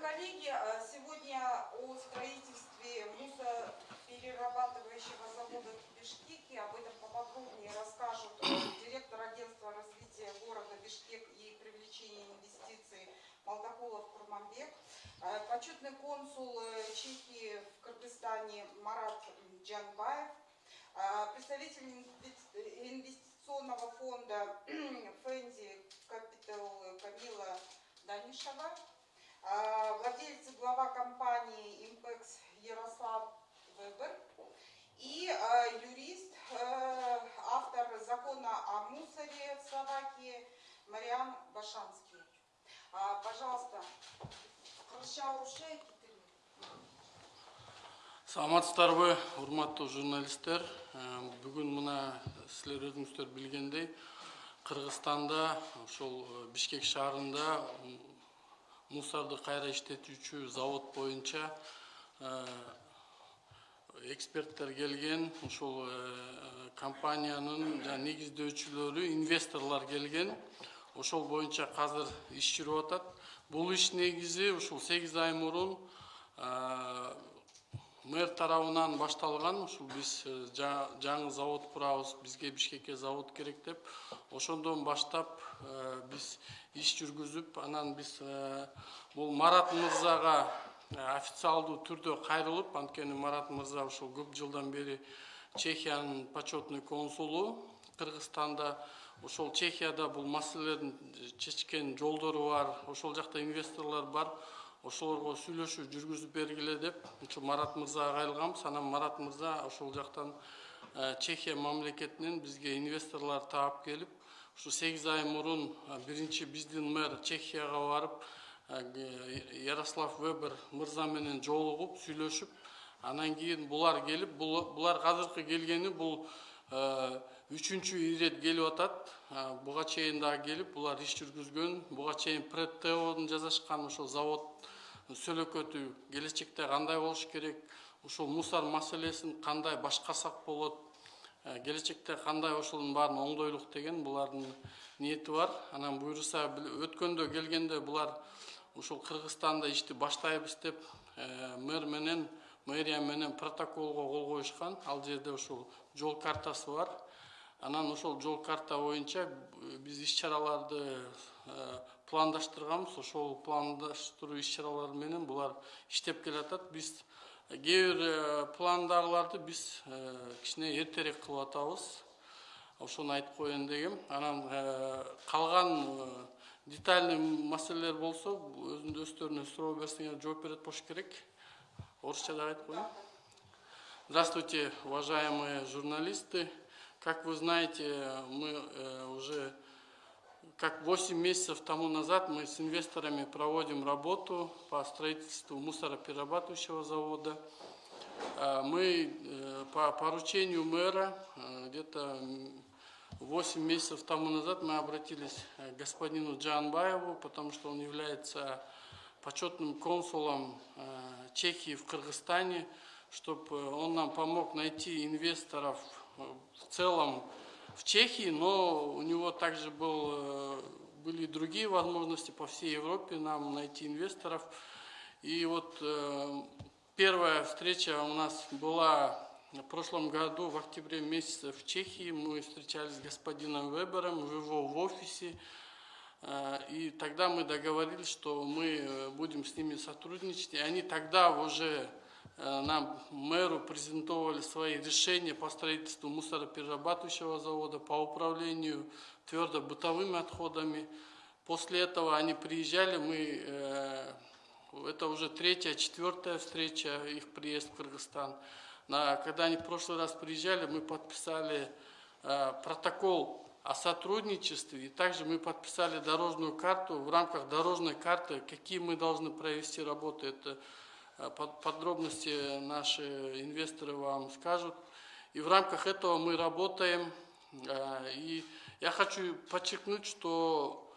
коллеги, э, сегодня о строительстве мусоперерабатывающего завода в Бишкеке. Об этом поподробнее расскажут э, директор агентства развития города Бишкек и привлечения инвестиций Малтакулов Курманбек, э, почетный консул Чехии в Кыргызстане Марат Джанбаев, представитель инвестиционного фонда Фэнди Capital Камила Данишева, а, владелец и глава компании Impex Ярослав Вебер и а, юрист, э, автор закона о мусоре в Словакии Мариан Башанский. А, пожалуйста, саламатсыздарбы урматтуу журналисттер э, бүгүн мына силер өзүңүздөр билгендей кыргызстанда ошол э, бишкек шаарында мусорду кайра иштетүүчү завод боюнча э, эксперттер келген ушул э, компаниянын негиздөөчүлөрү инвесторлор келген. Ошол боюнча азыр иш жүрүп атат. Бул иш негизи ушул сегиз ай мурун э, мэр тарабынан башталган ушул биз жаңы завод курабыз бизге бишкекке завод керек деп. Ошондон баштап биз иш жүргүзүп анан биз э, бул марат мырзага э, официалдуу түрдө кайрылып анткени марат мырза ушул көп жылдан бери чехиянын почетный консулу кыргызстанда ошол чехияда бул маселелердин чечкен жолдору бар ошол жакта инвесторлор бар. Ошолорго сүйлөшүү жүргүзүп бергиле деп ушу марат мырзага кайрылганбыз анан марат мырза ошол жактан э, чехия мамлекетинен бизге инвесторлор таап келип ушу сегиз ай мурун биринчи биздин мэр чехияга барып ярослав вебер мырза менен жолугуп сүйлөшүп анан кийин булар келип булар азыркы келгени бул үчүнчү ирет келип атат. Буга чейин дагы келип булар иш жүргүзгөн. Буга чейин предтеодун жасашкан ошол завод сөөлөкөтү келечекте кандай болуш керек. Ушул мусор маселесин кандай башкарсак болот Э, келечекте кандай ошонун баарын оңдойлук деген булардын ниети бар. Анан буюрса өткөндө келгенде булар ушул кыргызстанда ишти баштайбыз деп э, мэр менен мэрия менен протоколго кол коюшкан. Ал жерде ушул жол картасы бар. Анан ошол жол карта боюнча биз иш чараларды э, пландаштырганбыз ошол пландаштыруу иш чаралары менен булар иштеп келатат. Биз кээ бир э, пландагыларды биз э, кичине эртерээк кылып атабыз. Ошону айтып коеюн дегем. Анан э, калган детальный маселелер болсо өздөрүнө суроо берсеңер жооп берет болуш керек. Орусча дагы айтып коеюн. Здравствуйте уважаемые журналисты. Как вы знаете мы уже как 8 месяцев тому назад мы с инвесторами проводим работу по строительству мусороперерабатывающего завода. А, мы э, по поручению мэра э, где-то 8 месяцев тому назад мы обратились к господину Джанбаеву, потому что он является почетным консулом э, Чехии в Кыргызстане, чтобы он нам помог найти инвесторов в целом в Чехии, но у него также был, э, были другие возможности по всей Европе нам найти инвесторов. И вот э, первая встреча у нас была в прошлом году, в октябре месяце в Чехии. Мы встречались с господином Вебером в его в офисе. Э, и тогда мы договорились, что мы будем с ними сотрудничать. И они тогда уже нам, мэру, презентовали свои решения по строительству мусороперерабатывающего завода, по управлению твердо-бытовыми отходами. После этого они приезжали, мы, э, это уже третья, четвертая встреча, их приезд в Кыргызстан. Когда они в прошлый раз приезжали, мы подписали э, протокол о сотрудничестве, и также мы подписали дорожную карту. В рамках дорожной карты, какие мы должны провести работы, это Э, подробности наши инвесторы вам скажут. И в рамках этого мы работаем. Э, и я хочу подчеркнуть, что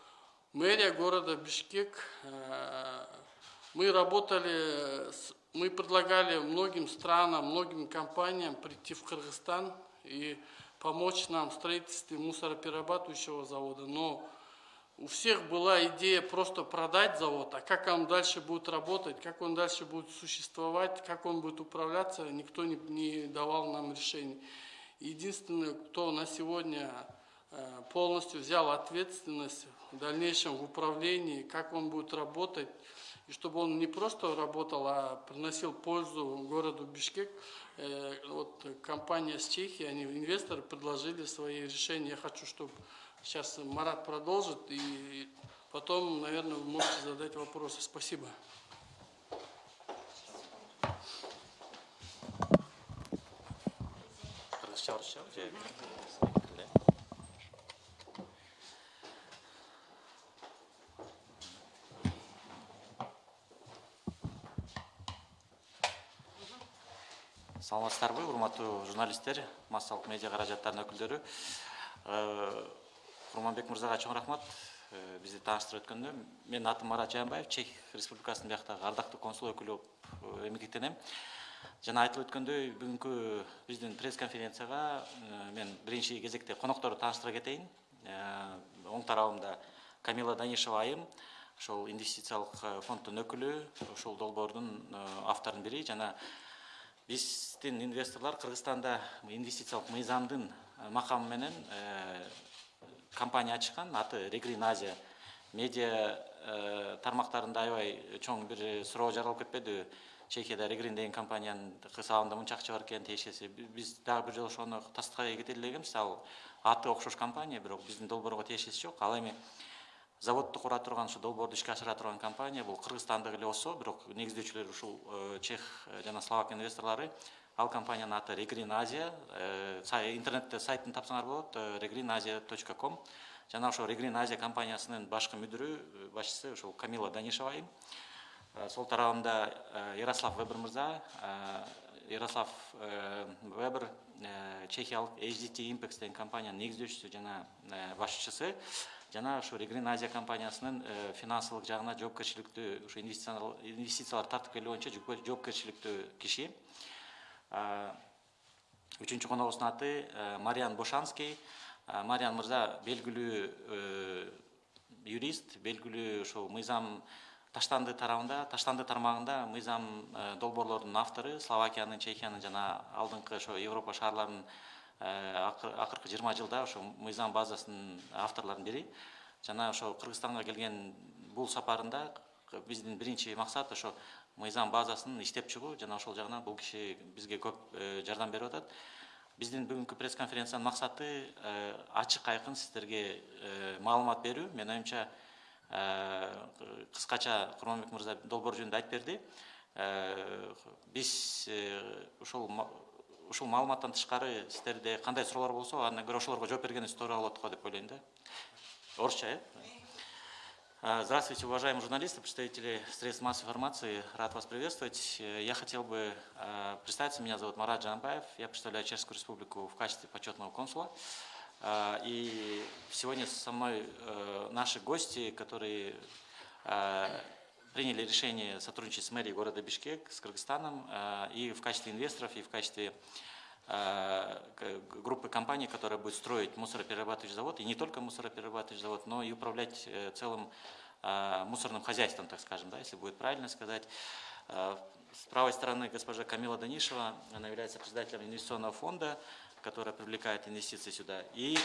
мэрия города Бишкек, э, мы работали, мы предлагали многим странам, многим компаниям прийти в Кыргызстан и помочь нам в строительстве мусороперерабатывающего завода. Но у всех была идея просто продать завод, а как он дальше будет работать, как он дальше будет существовать, как он будет управляться, никто не, не давал нам решений. Единственное, кто на сегодня э, полностью взял ответственность в дальнейшем в управлении, как он будет работать, и чтобы он не просто работал, а приносил пользу городу Бишкек. Э, вот компания с Чехии, они инвесторы предложили свои решения. Я хочу, чтобы сейчас Марат продолжит, и потом, наверное, вы можете задать вопросы. Спасибо. Же? саламатсыздарбы урматтуу журналисттер массалык медиа каражаттарынын өкүлдөрү курманбек мырзага чоң рахмат. Э, бизди тааныштырып өткөндө менин атым марат жаанбаев чех республикасынын бияктагы ардактуу консул өкүлү болуп эмгектенем жана айтылып өткөндөй бүгүнкү биздин пресс конференцияга э, мен биринчи кезекте конокторду тааныштыра кетейин э, оң тарабымда камила данишева айым ошол инвестициялык фонддун өкүлү ушул долбоордун авторунун бири жана биздин инвесторлор кыргызстанда инвестициялык мыйзамдын макамы менен компания ачкан аты регрин азия. Медиа э, тармактарында аябай чоң бир суроо жаралып кетпедиби чехияда регрин деген компаниянын кысабында мынча акча бар экен тиешеси. Биз дагы бир жолу ошону тастыкка кетели элегенбиз ал аты окшош компания бирок биздин долбоорго тиешеси жок. Ал эми заводду кура турган ушу долбоорду ишке ашыра турган компания бул кыргызстандык эле болсо бирок негиздөөчүлөрү ушул э, чех жана словак инвесторлору ал компаниянын аты регрин азия э, интернетте сайтын тапсаңар болот regrin asia точка ком. Жана ошол регрин азия компаниясынын башкы мүдүрү э, башчысы ушул камила данишева айым. Э, сол тарабында ярослав вебер мырза ярослав вебер чехиялык hdt impex деген компаниянын негиздөөчүсү жана башчысы. Жана ушу регрин азия компаниясынын финансылык жагына жоопкерчиликтүү ушу инвестициялар тартып келүү боюнча жоопкерчиликтүү киши үчүнчү коногубуздун аты мариан бошанский. Мариан мырза белгилүү юрист белгилүү ушул мыйзам таштанды тарабында таштанды тармагында мыйзам долбоорлордун автору словакиянын чехиянын жана алдыңкы ошо европа шаарларынын акыркы жыйырма жылда ошо мыйзам базасынын авторлорунун бири. Жана ошо кыргызстанга келген бул сапарында биздин биринчи максат ошо мыйзам базасын иштеп чыгуу жана ошол жагынан бул киши бизге көп э, жардам берип атат. Биздин бүгүнкү пресс конференциянын максаты э, ачык айкын сиздерге э, маалымат берүү. Менин оюмча кыскача курманбек мырза долбоор жөнүндө айтып берди. Биз ушул ушул маалыматтан тышкары сиздерде кандай суроолор болсо андан көрө ошолорго жооп бергенибиз туура болот го деп ойлойм да. Орусча э здравствуйте, уважаемые журналисты, представители средств массовой информации. Рад вас приветствовать. Я хотел бы а, представиться. Меня зовут Марат Джанбаев. Я представляю Чешскую республику в качестве почетного консула. А, и сегодня со мной наши гости, которые приняли решение сотрудничать с мэрией города Бишкек, с Кыргызстаном, и в качестве инвесторов, и в качестве группы компаний, которая будет строить мусороперерабатывающий завод, и не только мусороперерабатывающий завод, но и управлять э, целым мусорным хозяйством, так скажем, да, если будет правильно сказать. С правой стороны госпожа Камила Данишева, она является председателем инвестиционного фонда, который привлекает инвестиции сюда. И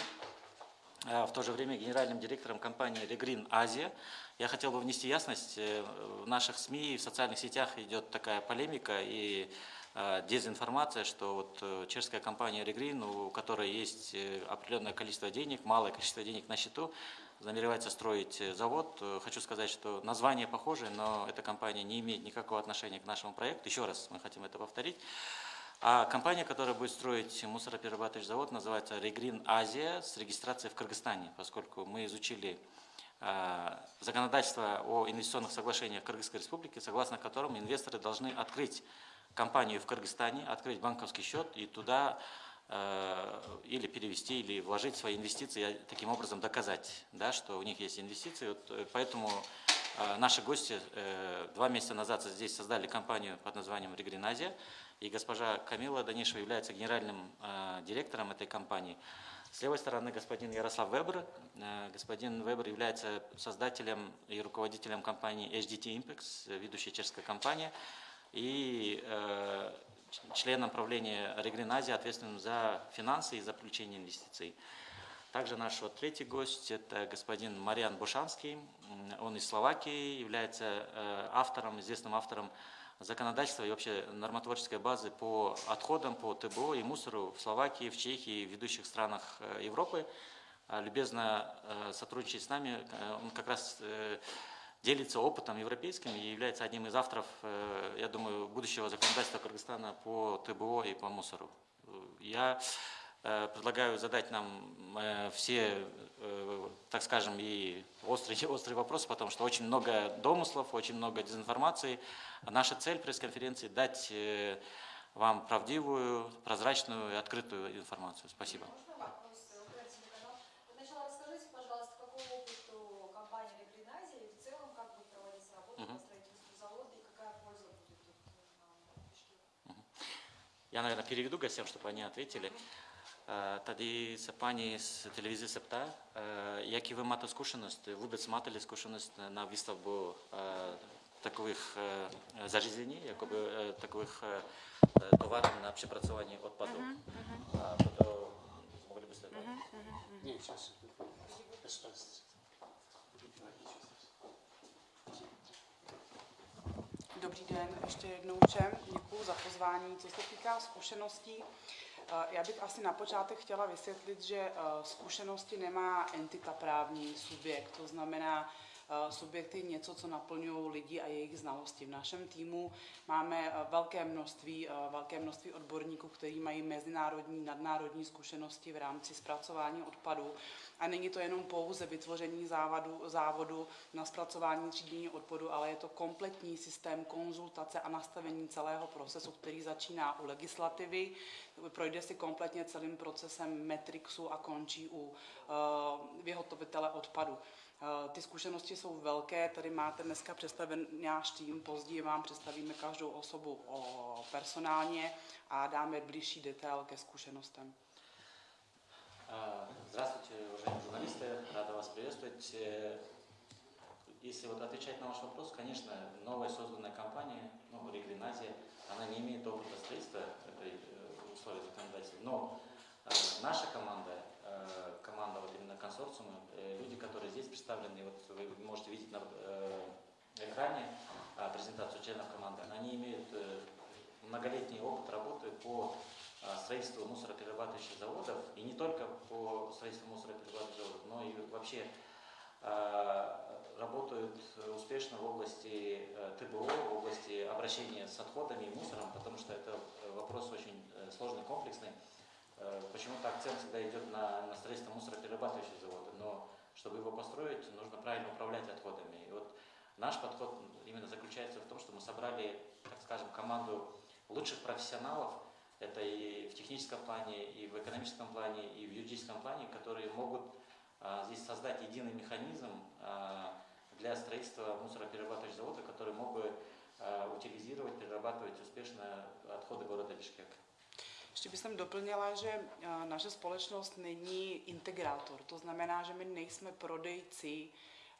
в то же время генеральным директором компании Regreen Азия. Я хотел бы внести ясность, э, в наших СМИ, в социальных сетях идет такая полемика и Э, дезинформация, что вот э, чешская компания Regreen, у которой есть э, определенное количество денег, малое количество денег на счету, намеревается строить завод. Хочу сказать, что название похоже, но эта компания не имеет никакого отношения к нашему проекту. Еще раз мы хотим это повторить. А компания, которая будет строить мусороперерабатывающий завод, называется Regreen Азия с регистрацией в Кыргызстане, поскольку мы изучили законодательство о инвестиционных соглашениях Кыргызской Республики, согласно которым инвесторы должны открыть компанию в Кыргызстане, открыть банковский счет и туда э, или перевести, или вложить свои инвестиции, таким образом доказать, да, что у них есть инвестиции. Вот, э, поэтому э, наши гости два месяца назад здесь создали компанию под названием Регриназия, и госпожа Камила Данишева является генеральным директором этой компании. С левой стороны господин Ярослав Вебер. Господин Вебер является создателем и руководителем компании HDT Impex, ведущая чешская компания, и э, членом правления Регрин Азии, ответственным за финансы и за привлечение инвестиций. Также наш вот третий гость – это господин Мариан Бушанский. Он из Словакии, является э, автором, известным автором законодательства и вообще нормотворческой базы по отходам, по ТБО и мусору в Словакии, в Чехии, в ведущих странах э, Европы. А, Любезно э, сотрудничает с нами. Э, Он как раз э, делится опытом европейским и является одним из авторов, э, я думаю, будущего законодательства Кыргызстана по ТБО и по мусору. Я э, предлагаю задать нам э, все, так скажем, и острые, острые вопросы, потому что очень много домыслов, очень много дезинформации. Наша цель пресс-конференции – дать вам правдивую, прозрачную и открытую информацию. Спасибо. Я, наверное, переведу гостям, чтобы они ответили. Э, Тоді це пані з телевізії Септа, які ви мати скушеність, любить мати скушеність на виставку э, таких э, зарізень, якоби таких товарів на припрацювання відпадів. Uh -huh, uh -huh. Могли б Ні, зараз. 15. den ještě jednou všem. Děkuji za pozvání. Co se týká zkušeností, eh, já bych asi na počátek chtěla vysvětlit, že eh, zkušenosti nemá entita právní subjekt. To znamená, eh, subjekt je něco, co naplňují lidi a jejich znalosti. V našem týmu máme eh, velké množství, eh, velké množství odborníků, kteří mají mezinárodní, nadnárodní zkušenosti v rámci zpracování odpadů. A není to jenom pouze vytvoření závadu, závodu na zpracování třídění odpadu, ale je to kompletní systém konzultace a nastavení celého procesu, který začíná u legislativy, projde si kompletně celým procesem Metrixu a končí u uh, vyhotovitele odpadu. Uh, Ty zkušenosti jsou velké, tady máte dneska představen náš tým, později vám představíme každou osobu o, personálně a dáme blížší detail ke zkušenostem. А, Здравствуйте, уважаемые журналисты, рада вас приветствовать. Э, Если вот отвечать на ваш вопрос, конечно, новая созданная компания, ну, Регриназия, она не имеет опыта строительства этой э, условий законодательства, но э, наша команда, э, команда вот именно консорциума, э, люди, которые здесь представлены, вот вы можете видеть на э, экране э, презентацию членов команды, они имеют э, многолетний опыт работы по а, строительству мусороперерабатывающих заводов, и не только по строительству мусороперерабатывающих заводов, но и вообще а, работают успешно в области э, ТБО, в области обращения с отходами и мусором, потому что это э, вопрос очень э, сложный, комплексный. Э, Почему-то акцент всегда идет на, на строительство мусороперерабатывающих заводов, но чтобы его построить, нужно правильно управлять отходами. И вот наш подход именно заключается в том, что мы собрали, так скажем, команду лучших профессионалов, это и в техническом плане, и в экономическом плане, и в юридическом плане, которые могут а, здесь создать единый механизм а, для строительства мусороперерабатывающих заводов, который мог бы а, утилизировать, перерабатывать успешно отходы города Бишкек. Ještě bych doplnila, že eh, naše společnost není integrátor. To znamená, že my nejsme prodejci,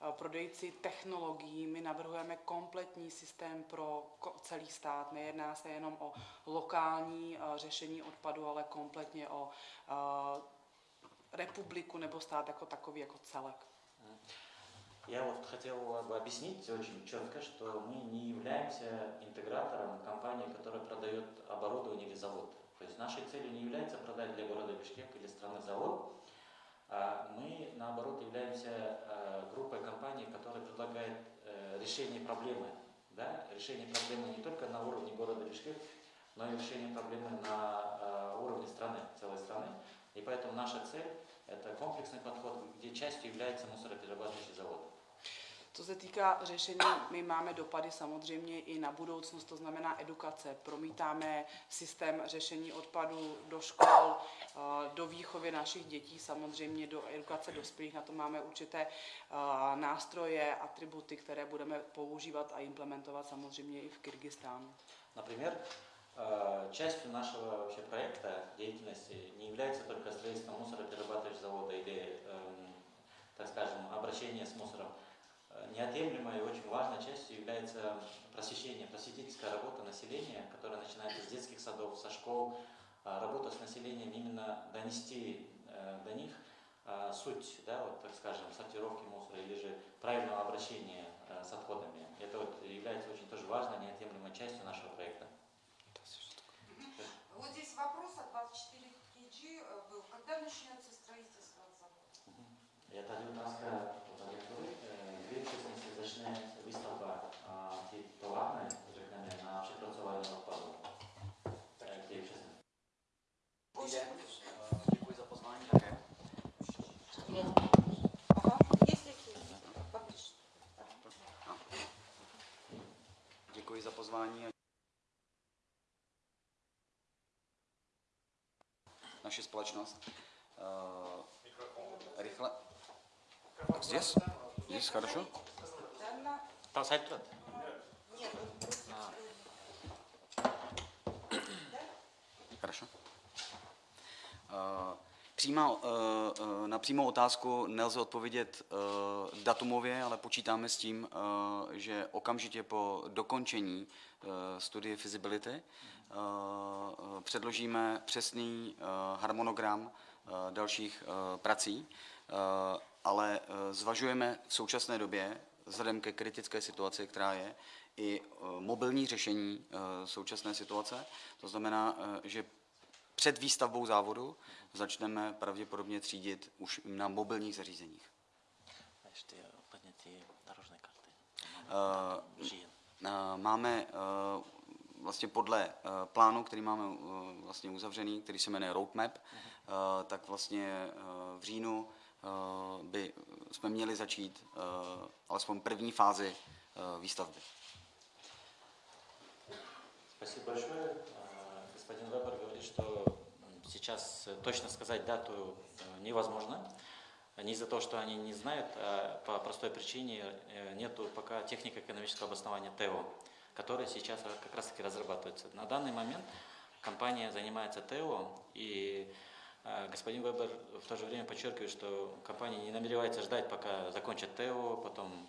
eh, prodejci technologií, my navrhujeme kompletní systém pro ko- celý stát. Nejedná se jenom o lokální eh, řešení odpadu, ale kompletně o eh, republiku nebo stát jako takový, jako celek. Я вот хотел бы объяснить очень четко, что мы не являемся интегратором компании, которая продает оборудование или завод. То есть нашей целью не является продать для города Бишкек или страны завод, а мы, наоборот, являемся э, группой компаний, которая предлагает э, решение проблемы. Да? Решение проблемы не только на уровне города Бишкек, но и решение проблемы на э, уровне страны, целой страны. И поэтому наша цель – это комплексный подход, где частью является мусороперерабатывающий завод. Co se týká řešení, my máme dopady samozřejmě i na budoucnost, to znamená edukace. Promítáme systém řešení odpadů do škol, eh, do výchovy našich dětí, samozřejmě do edukace dospělých. Na to máme určité eh, nástroje, atributy, které budeme používat a implementovat samozřejmě i v Kyrgyzstánu. Например, Э, Частью нашего вообще проекта деятельности не является только строительство мусороперерабатывающего завода или, эм, так скажем, обращение с мусором. Э, неотъемлемой и очень важной частью является просвещение, просветительская работа населения, которая начинается с детских садов, со школ, э, работа с населением именно донести э, до них суть, да, вот, так скажем, сортировки мусора или же правильного обращения с отходами. Это вот является очень тоже важной, неотъемлемой частью нашего проекта. Вот здесь вопрос от 24 кг был. Когда начнется строительство завода? Это 19 учасниці зачне виставка а, ті товарної зокрема, на препрацювання відпаду. Е, Ті учасниці. Děkuji za pozvání také. Ага. Есть какие? Поближе. Děkuji za pozvání. Naše společnost. Uh, rychle. Здесь? Здесь хорошо? Да, на- Тасайт тұрады. Нет, вот просто, А. э, Хорошо. Uh, přímá, uh, uh, na přímou otázku nelze odpovědět uh, datumově, ale počítáme s tím, uh, že okamžitě po dokončení uh, studie feasibility uh, uh, předložíme přesný uh, harmonogram uh, dalších uh, prací, uh, ale uh, zvažujeme v současné době, vzhledem ke kritické situaci, která je, i e, mobilní řešení e, současné situace. To znamená, e, že před výstavbou závodu začneme pravděpodobně třídit už na mobilních zařízeních. A ještě úplně ty karty. Máme, máme vlastně podle plánu, který máme vlastně uzavřený, který se jmenuje Roadmap, mhm. tak vlastně v říjnu by jsme měli začít uh, alespoň první fázi uh, výstavby. Спасибо большое. А, Господин Вебер говорит, что сейчас э, точно сказать дату э, невозможно. Не из-за того, что они не знают, а по простой причине э, нету пока технико-экономического обоснования ТЭО, которое сейчас как раз-таки разрабатывается. На данный момент компания занимается ТЭО, и э, господин Вебер в то же время подчеркивает, что компания не намеревается ждать, пока закончат ТЭО, потом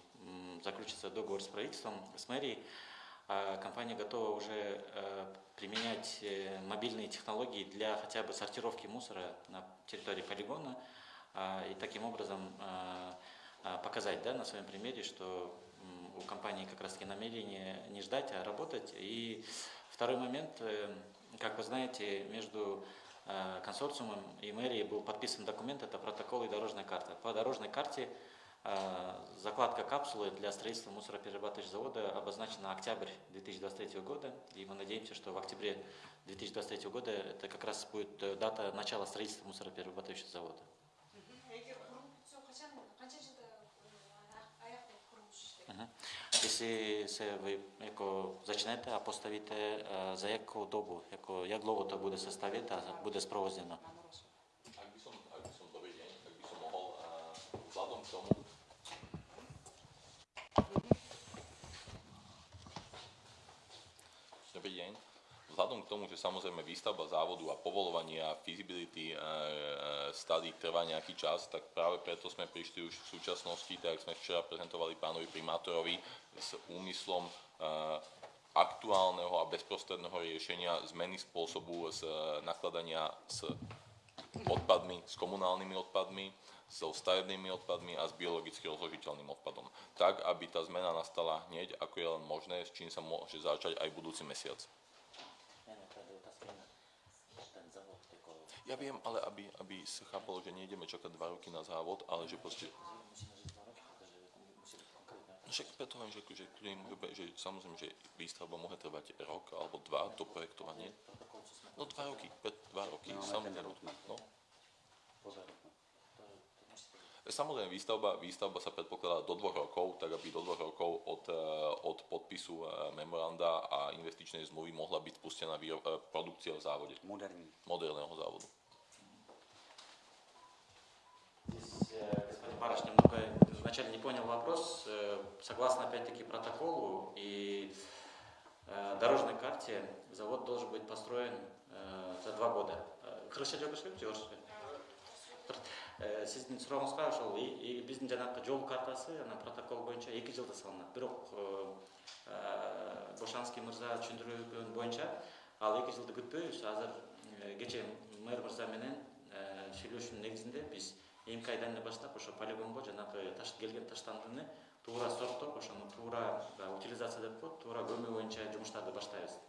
заключится договор с правительством, с мэрией, а компания готова уже э, применять э, мобильные технологии для хотя бы сортировки мусора на территории полигона а, и таким образом а, а, показать да, на своем примере, что у компании как раз таки намерение не ждать, а работать. И второй момент, э, как вы знаете, между э, консорциумом и мэрией был подписан документ, это протокол и дорожная карта. По дорожной карте а, Закладка капсулы для строительства мусороперерабатывающего завода обозначена на октябрь 2023 года, и мы надеемся, что в октябре 2023 года это как раз будет э, дата начала строительства мусороперерабатывающего завода. Если се ви яко зачнете, а поставите за яку добу, яко, як довго то буде составити, а буде спровознено? Vzhľadom k tomu, že samozrejme výstavba závodu a povolovanie a feasibility e, e, study trvá nejaký čas, tak práve preto sme prišli už v súčasnosti, tak sme včera prezentovali pánovi primátorovi, s úmyslom e, aktuálneho a bezprostredného riešenia zmeny spôsobu z nakladania s odpadmi, s komunálnymi odpadmi, so stavebnými odpadmi a s biologicky rozložiteľným odpadom. Tak, aby tá zmena nastala hneď, ako je len možné, s čím sa môže začať aj budúci mesiac. Ja viem, ale aby, aby sa chápalo, že nejdeme čakať dva roky na závod, ale že proste... No však preto viem, že, že, že, že samozrejme, že výstavba môže trvať rok alebo dva, to projektovanie. No dva roky, dva roky, No, samozrejme. roadmap. No. Samozrejme, výstavba, výstavba sa predpokladá do dvoch rokov, tak aby do dvoch rokov od, eh, od podpisu eh, memoranda a investičnej zmluvy mohla byť spustená eh, produkcia v závode, Moderní. moderného závodu. Здесь э, господин Бараш немного вначале не понял вопрос. Э, Согласно, опять-таки, протоколу и э, дорожной карте, завод должен быть построен э, за два года. Э, Кыргызча жок Э, сиздин сурооңузга ошол биздин жанагы жол картасы анан протокол боюнча эки жылда салынат. Бирок э, э, бошанский мырза түшүндүргөн боюнча ал эки жылды күтпөйбүз. Азыр кечээ мэр мырза менен сүйлөшүүнүн негизинде биз эмки айдан эле баштап ошо полигонго жанагы келген таштандыны туура сорттоп ошону туура утилизация деп коет туура көмүү боюнча жумуштарды баштайбыз.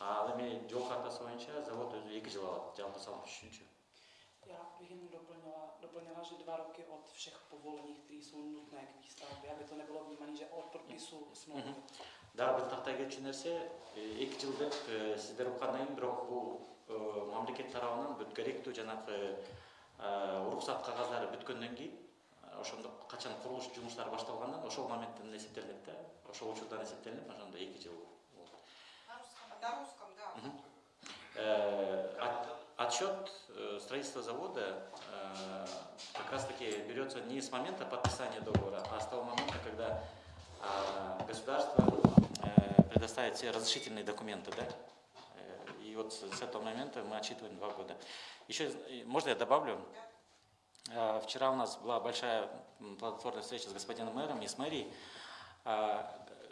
Ал эми жол картасы боюнча завод өзү эки жыл алат жалпы салып түшүнчү Já bych jenom doplnila, doplnila, že dva roky od všech povolení, které jsou nutné k výstavbě, aby to nebylo vnímané, že od podpisu smlouvy. дагы бир тактай кетчү нерсе э, эки жыл деп кийин бирок бул э, мамлекет тарабынан бүт керектүү жанагы э, уруксат кагаздары бүткөндөн кийин э, ошондо качан курулуш жумуштары башталгандан ошол моменттен эсептелинет да ошол учурдан эсептелинип ошондо эки жыл болот на русском, да. Э, от- Отсчет э, строительства завода э, как раз таки берется не с момента подписания договора, а с того момента, когда а, государство э, предоставит все разрешительные документы, да? Э, И вот с этого момента мы отсчитываем два года. Еще, э, можно я добавлю? Э, Вчера у нас была большая плодотворная встреча с господином мэром и с мэрией.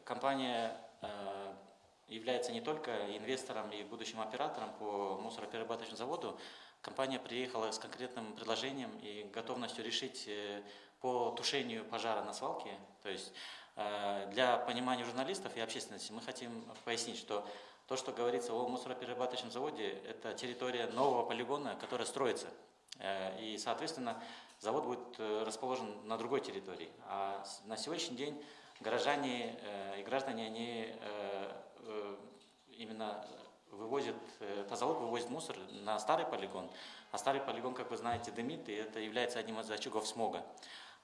Компания э, является не только инвестором и будущим оператором по мусороперерабатывающему заводу. Компания приехала с конкретным предложением и готовностью решить э, по тушению пожара на свалке. То есть э, для понимания журналистов и общественности мы хотим пояснить, что то, что говорится о мусороперерабатывающем заводе, это территория нового полигона, которая строится. Э, И, соответственно, завод будет расположен на другой территории. А на сегодняшний день горожане и граждане, они именно вывозят, э, тазалог вывозит мусор на старый полигон, а старый полигон, как вы знаете, дымит, и это является одним из очагов смога.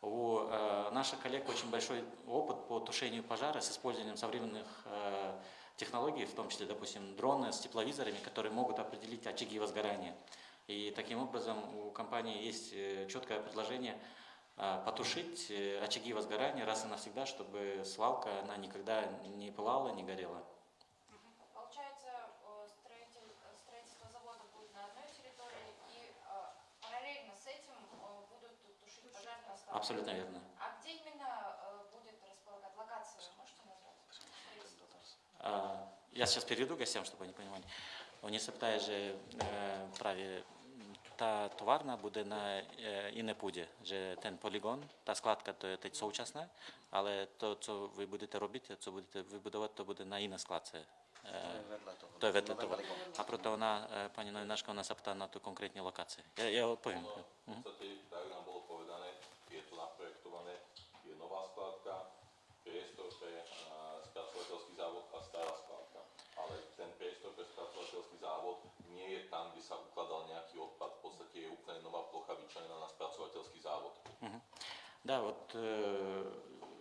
У э, наших коллег очень большой опыт по тушению пожара с использованием современных э, технологий, в том числе, допустим, дроны с тепловизорами, которые могут определить очаги возгорания. И таким образом у компании есть э, четкое предложение э, потушить э, очаги возгорания раз и навсегда, чтобы свалка она никогда не пылала, не горела. Получается, э, строитель, э, строительство завода будет на одной территории, и э, параллельно с этим э, будут тушить пожар на складе. Абсолютно верно. А где именно э, будет располагать локацию, вы можете назвать? А, Я сейчас переведу гостям, чтобы они понимали. Вони запитає, же е, праві та товарна буде на е, Інепуді, же ten полігон, та складка то є teď současná, але то, що ви будете робити, що будете вибудувати, то буде на іній складці. Е, vedle toho. To je vedle Nové toho. velikové. A proto ona, eh, paní novinářka, ona se ptá Да, вот э,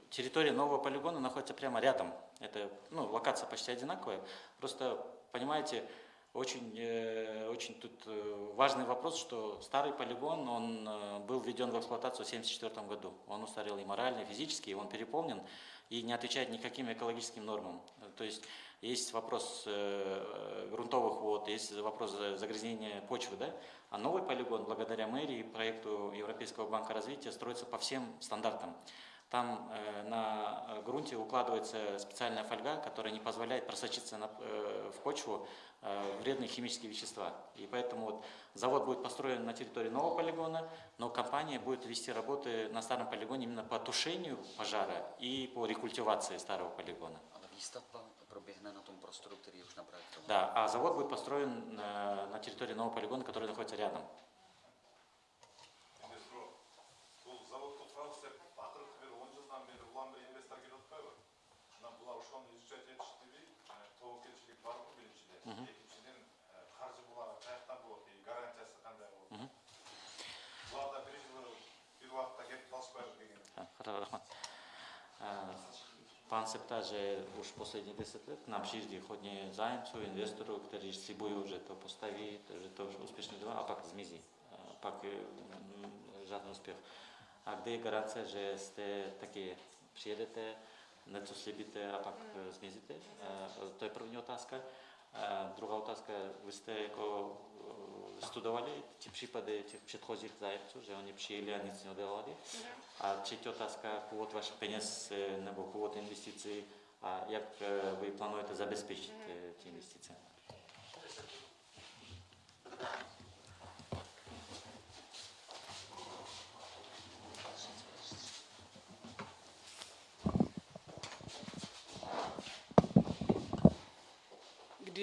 территория нового полигона находится прямо рядом. Это, ну, локация почти одинаковая. Просто, понимаете, очень, э, очень тут э, важный вопрос, что старый полигон, он э, был введен в эксплуатацию в 1974 году. Он устарел и морально, и физически, и он переполнен и не отвечает никаким экологическим нормам. То есть есть вопрос э, грунтовых вод, есть вопрос за- загрязнения почвы, да? А новый полигон, благодаря мэрии, проекту Европейского банка развития, строится по всем стандартам. Там э, на э, грунте укладывается специальная фольга, которая не позволяет просочиться э, в почву э, вредные химические вещества. И поэтому вот завод будет построен на территории нового полигона, но компания будет вести работы на старом полигоне именно по тушению пожара и по рекультивации старого полигона. Ale výstavba proběhne na tom prostoru, který je už naprojektován. Да, а завод будет построен на, на территории нового полигона, который находится рядом. инвестор бұл заводты құрау істеп ақырғы бір он жылдан бері ұлан бір инвестор келіп отпайбы мына бұлар ошоны изучать етиштиби тобокелчилик барбы биринчиден экинчиден каржы булагы каяктан болот и гарантиясы кандай болот булар да бир жылы бир убакытта кетип калышпайбы деген А, хорошо, рахмат. А, Пан Септа же уж последние 10 лет к нам przyjeździ chodnie zajemców, inwestorów, którzy spróbują, że to postawi, że to już uspешно działa, a pak zmizi. A pak y, mm, żaden uspech. A gdy gwarancja, że ste takie przyjedziecie, něco slíbíte a pak mm. zmizíte? To je první otázka. А, Друга otázka, vy jste jako eh, studovali ty případy těch předchozích zájemců, že oni přijeli a nic neudělali? A třetí otázka, původ vašich peněz eh, nebo původ investicí a jak eh, vy plánujete zabezpečit eh,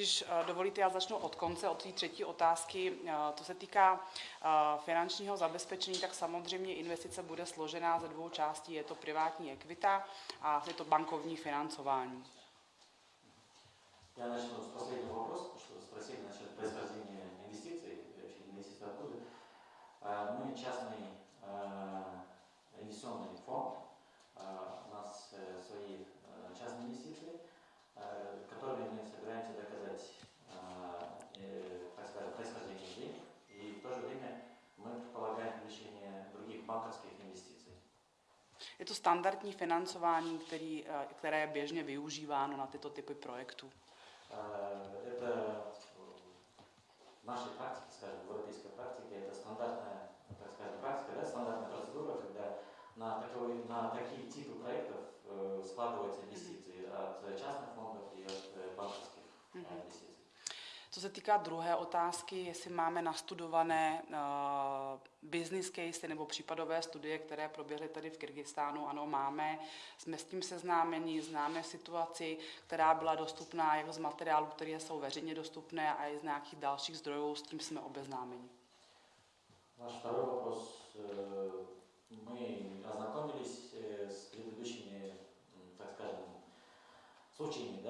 když eh, dovolíte, já začnu od konce, od té třetí otázky. Eh, to se týká eh, finančního zabezpečení, tak samozřejmě investice bude složená ze dvou částí. Je to privátní ekvita a je to bankovní financování. Já Je to standardní financování, který, eh, které je běžně využíváno na tyto typy projektů. Э, Это э, в нашей практике, скажем, в европейской практике, это стандартная, так скажем, практика, да, стандартная процедура, когда на, такой, на такие типы проектов э, складываются инвестиции от э, частных фондов и от э, банковских э, Мгм. инвестиций. Co se týká druhé otázky, jestli máme nastudované uh, business case nebo případové studie, které proběhly tady v Kyrgyzstánu, ano, máme. Jsme s tím seznámeni, známe situaci, která byla dostupná jak z materiálů, které jsou veřejně dostupné, a i z nějakých dalších zdrojů, s tím jsme obeznámeni. Ваш второй вопрос. Э, Мы ознакомились э, с предыдущими, м, так скажем, случаями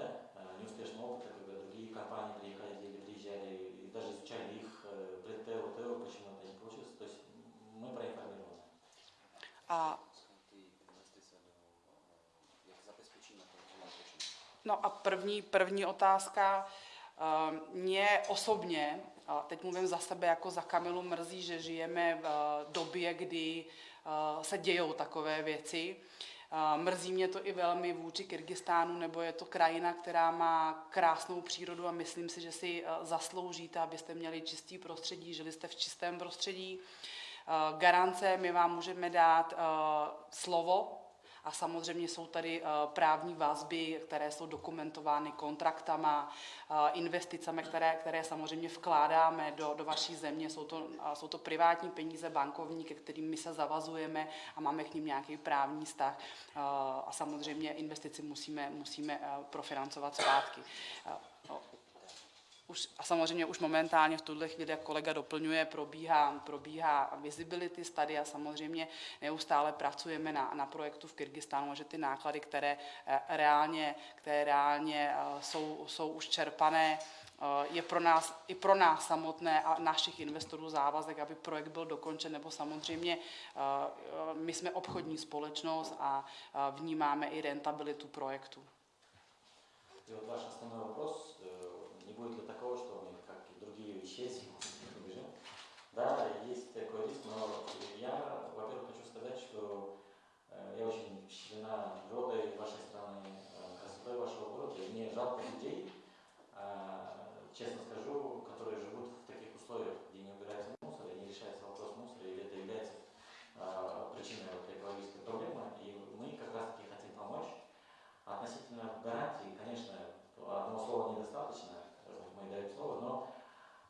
no a první, první otázka. Uh, mě osobně, teď mluvím za sebe jako za Kamilu, mrzí, že žijeme v uh, době, kdy uh, se dějou takové věci. Mrzí mě to i velmi vůči Kyrgyzstánu, nebo je to krajina, která má krásnou přírodu a myslím si, že si zasloužíte, abyste měli čistý prostředí, žili jste v čistém prostředí. Garance my vám můžeme dát slovo, a samozřejmě jsou tady eh, právní vazby, které jsou dokumentovány kontraktama, eh, investicemi, které, které samozřejmě vkládáme do, do vaší země. Jsou to, jsou to privátní peníze bankovní, ke kterým my se zavazujeme a máme k ním nějaký právní vztah. Eh, A samozřejmě investici musíme, musíme profinancovat zpátky Eh, o- už, a samozřejmě už momentálně v tuhle chvíli, jak kolega doplňuje, probíhá, probíhá visibility study a samozřejmě neustále pracujeme na, na projektu v Kyrgyzstánu, a že ty náklady, které eh, reálně, které reálně eh, jsou, jsou už čerpané, eh, je pro nás, i pro nás samotné a našich investorů závazek, aby projekt byl dokončen, nebo samozřejmě eh, eh, my jsme obchodní společnost a eh, vnímáme i rentabilitu projektu. И вот ваш основной вопрос, э, Не будет ли такого, что мы, как и другие исчезнем, убежим? Да, есть такой риск, но я, во-первых, хочу сказать, что э, я очень впечатлена природой вашей страны, э, красотой вашего города. И мне жалко людей, а, честно скажу, которые живут в таких условиях, где не убирается мусор, и не решается вопрос мусора, и это является причиной вот экологической проблемы. И мы как раз-таки хотим помочь. Относительно гарантий, конечно, одного слова недостаточно, мы даем слово, но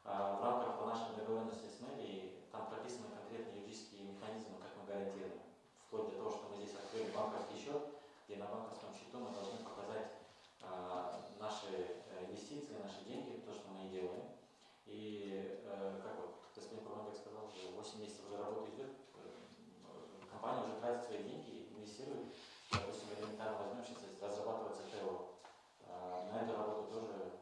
а, в рамках нашей договоренности с мэрией там прописаны конкретные юридические механизмы, как мы гарантируем. Вплоть до того, что мы здесь открыли банковский счет, где на банковском счету мы должны показать а, наши э, инвестиции, наши деньги, то, что мы и делаем. И, э, как вот господин Курманбек сказал, уже 8 месяцев уже работа идет, э, компания уже тратит свои деньги, инвестирует. Допустим, элементарно возьмем сейчас, разрабатывается ТО, а, на эту работу тоже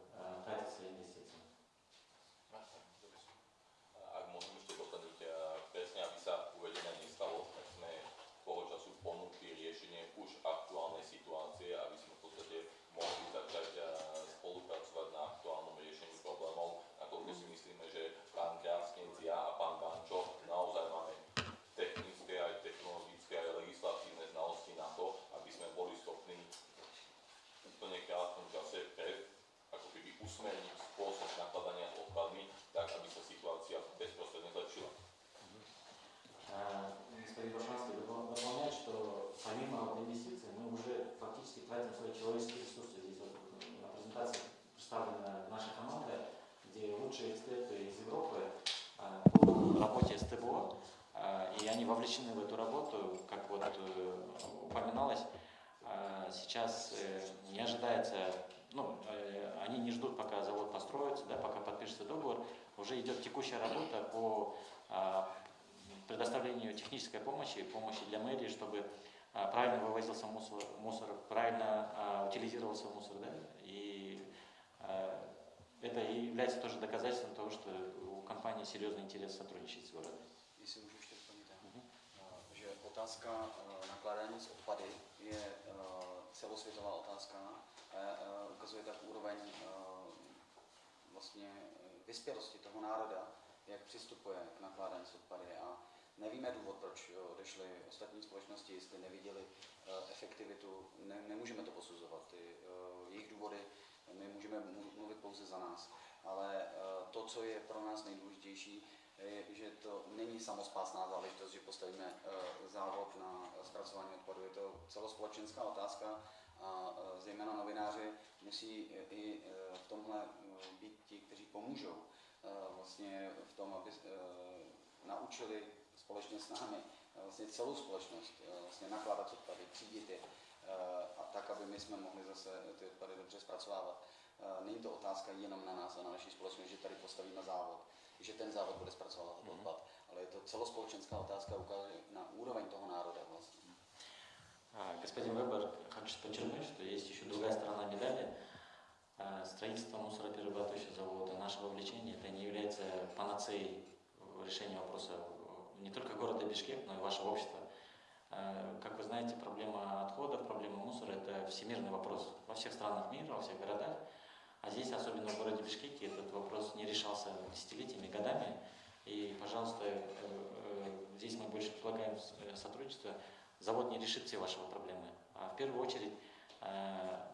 является, ну, э, они не ждут, пока завод построится, да, пока подпишется договор, уже идет текущая работа по а, предоставлению технической помощи, помощи для мэрии, чтобы а, правильно вывозился мусор, мусор правильно а, утилизировался мусор, да, и это и является тоже доказательством того, что у компании серьезный интерес сотрудничать с городом. Jestli můžu ještě doplnit, že otázka nakládání s odpady je celosvětová otázka eh, ukazuje tak úroveň eh, vlastně eh, vyspělosti toho národa, jak přistupuje k nakládání s odpady. A nevíme důvod, proč odešly ostatní společnosti, jestli neviděli efektivitu, ne, nemůžeme to posuzovat, ty jejich důvody, my můžeme mlu- mluvit pouze za nás, ale to, co je pro nás nejdůležitější, že to není samospásná záležitost, že postavíme eh, závod na zpracování odpadu. Je to celospolečenská otázka a eh, zejména novináři musí i eh, v tomhle být ti, kteří pomůžou vlastně v tom, aby naučili společně s námi vlastně celou společnost vlastně nakládat odpady, třídit je a tak, aby my jsme mohli zase ty odpady dobře zpracovávat. Není to otázka jenom na nás a na naší společnost, že tady postavíme závod, že ten závod bude zpracovávat odpad, ale je to celospolečenská otázka ukazuje na úroveň toho národa vlastně. А, Господин Вебер, хочу подчеркнуть, что есть еще другая сторона медали. А, Строительство мусороперерабатывающего завода, наше вовлечение, это не является панацеей в решении вопроса не только города Бишкек, но и вашего общества. А, Как вы знаете, проблема отходов, проблема мусора – это всемирный вопрос во всех странах мира, во всех городах. А здесь, особенно в городе Бишкеке, этот вопрос не решался десятилетиями, годами. И, пожалуйста, э, э, здесь мы больше предлагаем э, сотрудничество. Завод не решит все ваши проблемы. А в первую очередь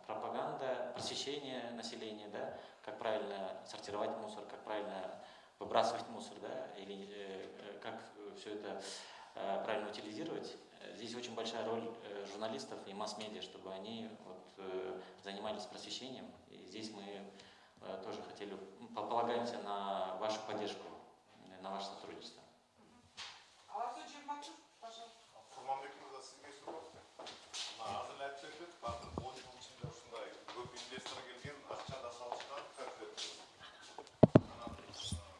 пропаганда, просвещение населения, да, как правильно сортировать мусор, как правильно выбрасывать мусор, да, или как все это правильно утилизировать. Здесь очень большая роль журналистов и масс-медиа, чтобы они вот, занимались просвещением И здесь мы э, тоже хотели, м, полагаемся на вашу поддержку, э, на ваше сотрудничество. Алату Жирматов, пожалуйста. құрманбек мырза сізге сұрақ мына азыр айтып өтті қазір он жыл ішінде ушундай көп инвестор келген акча да салышкан конкрет анан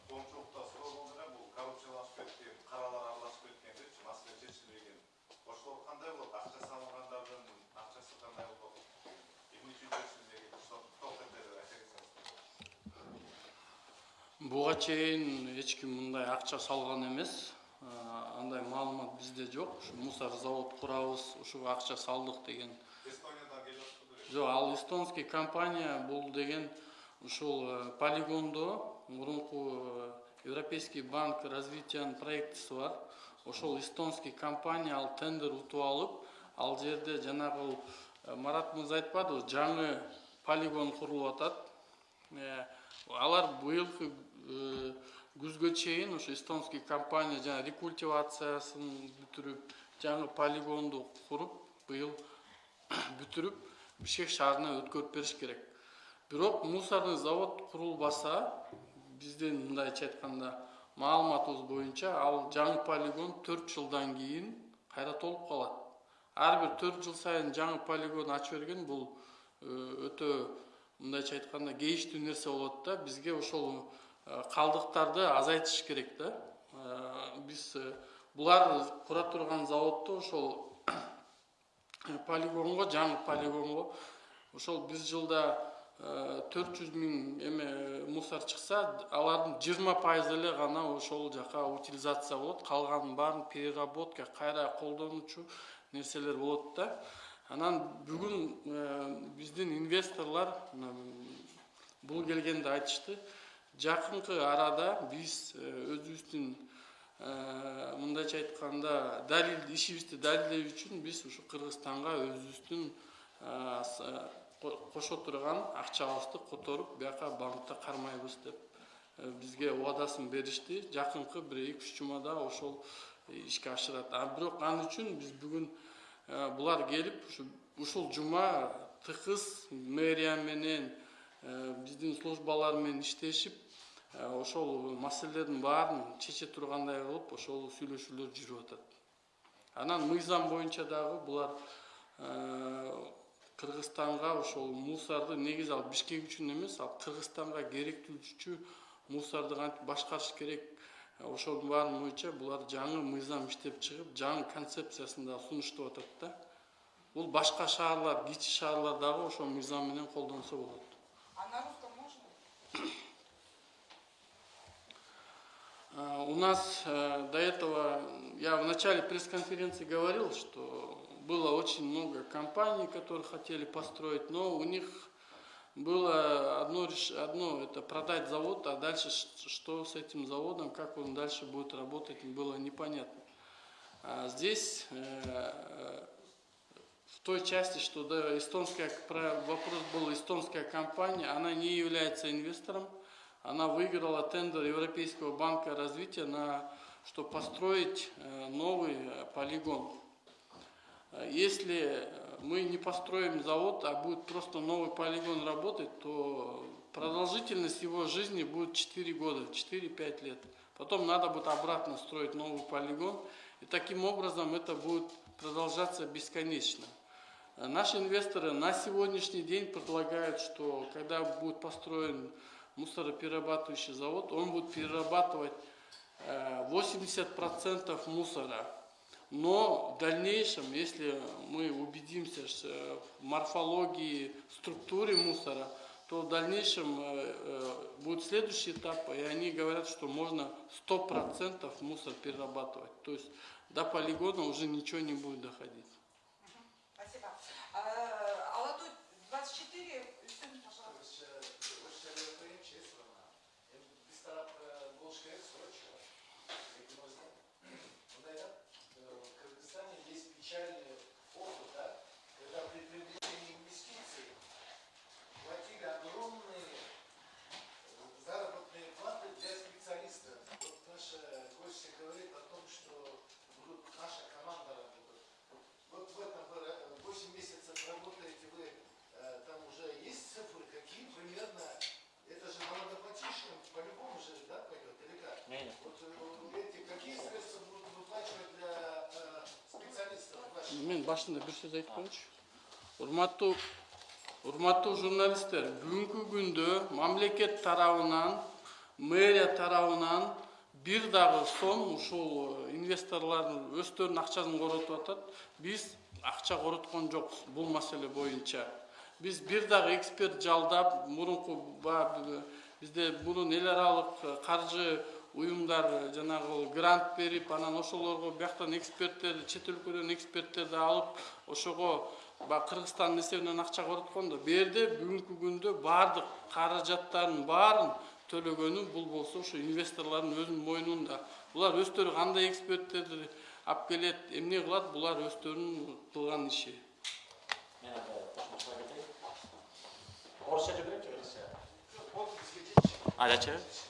коомчулукта суроо болду эле бул коррупциялашып кеткен каралар аралашып кеткен депчи маселе чечилбеген ошолор кандай болот Буга чейин эч ким мындай акча салган эмес. Андай маалымат бизде жок. Ушу мусор завод курабыз ушуга акча салдык деген. Жок ал эстонский компания бул деген ушул э, полигондо мурунку э, европейский банк развитиянын проектиси бар. Ошол эстонский компания ал тендер утуп алып ал жерде жанагы э, марат мырза айтпадыбы жаңы полигон курулуп атат. Алар быйылкы күзгө чейин ушу эстонский компания жана рекультивациясын бүтүрүп жаңы полигонду куруп быйыл бүтүрүп бишкек шаарына өткөрүп бериш керек. Бирок мусорный завод курулбаса биздин мындайча айтканда маалыматыбыз боюнча ал жаңы полигон төрт жылдан кийин кайра толуп калат ар бир төрт жыл сайын жаңы полигон ачып берген бул э, өтө мындайча айтканда кейиштүү нерсе болот да бизге ошол э, калдыктарды азайтыш керек да Э, биз э, булар кура турган заводду ошол полигонго жаңы полигонго ошол биз жылда төрт жүз миң эме мусор чыкса алардын жыйырма пайызы эле гана ошол жака утилизация болот. Калганын баарын переработка кайра колдонуучу нерселер болот да анан бүгүн биздин инвесторлор бул келгенде айтышты жакынкы арада биз э, өзүбүздүн э, мындайча айтканда далил ишибизди далилдөө үчүн биз ушу кыргызстанга өзүбүздүн э, кошо турган акчабызды которуп бияка банкта кармайбыз деп бизге убадасын беришти. Жакынкы бир эки үч жумада ошол ишке ашырат. А бирок ал үчүн биз бүгүн булар келип ушу ушул жума тыкыз мэрия менен биздин службалар менен иштешип ошол маселелердин баарын чече тургандай кылып ошол сүйлөшүүлөр жүрүп атат. Анан мыйзам боюнча дагы булар э, кыргызстанга ошол мусорду негизи ал бишкек үчүн эмес ал кыргызстанга керектүүчү мусорду кантип башкарыш керек? Ошонун баарын боюнча булар жаңы мыйзам иштеп чыгып жаңы концепциясында сунуштап атат да. Бул башка шаарлар кичи шаарлар дагы ошол мыйзам менен колдонсо болот У нас э, до этого, я в начале пресс-конференции говорил, что было очень много компаний, которые хотели построить, но у них было одно, одно это продать завод, а дальше что с этим заводом, как он дальше будет работать, было непонятно. А здесь э, в той части, что да, эстонская, про- вопрос был эстонская компания, она не является инвестором, она выиграла тендер Европейского банка развития на чтобы построить э, новый э, полигон. Э, Если мы не построим завод, а будет просто новый полигон работать, то продолжительность его жизни будет 4 года, 4-5 лет. Потом надо будет обратно строить новый полигон, и таким образом это будет продолжаться бесконечно. Наши инвесторы на сегодняшний день предлагают, что когда будет построен мусороперерабатывающий завод, он будет перерабатывать э, 80% мусора. Но в дальнейшем, если мы убедимся в морфологии, структуре мусора, то в дальнейшем э, э, будет следующий этап, и они говорят, что можно 100% мусор перерабатывать. То есть до полигона уже ничего не будет доходить. Мен башында бір сөз айтып қояйыншы урматтуу урматтуу журналисттер бүгүнкү күндө мамлекет тарабынан мэрия тарабынан бир дагы сом ушул инвесторлордун өздөрүнүн акчасын коротуп атат. Биз акча короткон жокпуз бул маселе боюнча. Биз бир дагы эксперт жалдап мурунку баягы бизде мурун эл аралык каржы уюмдар жанагы грант берип анан ошолорго бияктан эксперттерди чет өлкөдөн эксперттерди алып ошого баягы кыргызстандын эсебинен акча короткон да бул жерде бүгүнкү күндө баардык каражаттардын баарын төлөгөнү бул болсо ушу инвесторлордун өзүнүн мойнунда. Булар өздөрү кандай эксперттерди алып келет эмне кылат булар өздөрүнүн кылган иши. Мен анда кетейин орусча жүргүлөчү айдачы А, да? А,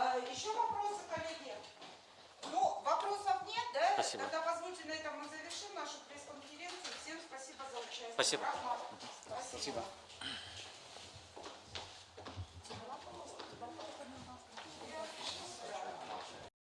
Еще вопросы, коллеги? Ну, вопросов нет, да? Спасибо. Тогда позвольте на этом мы завершим нашу пресс-конференцию. Всем спасибо за участие. Спасибо. Рахмат. Спасибо.